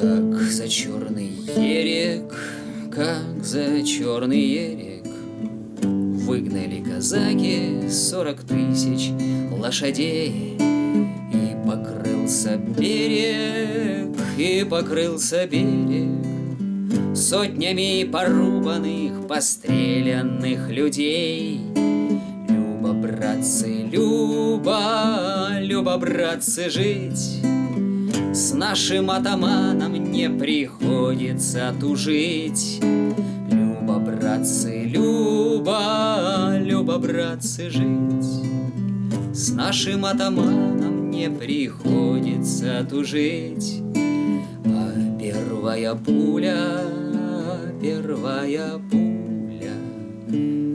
Как за черный ерек, как за черный ерек. Выгнали казаки сорок тысяч лошадей И покрылся берег, и покрылся берег. Сотнями порубанных, постреленных людей. Люба, братцы, Люба, Люба, братцы, жить С нашим атаманом не приходится тужить. Люба, братцы, Люба, Люба, братцы, жить. С нашим атаманом не приходится тужить. А первая пуля, первая пуля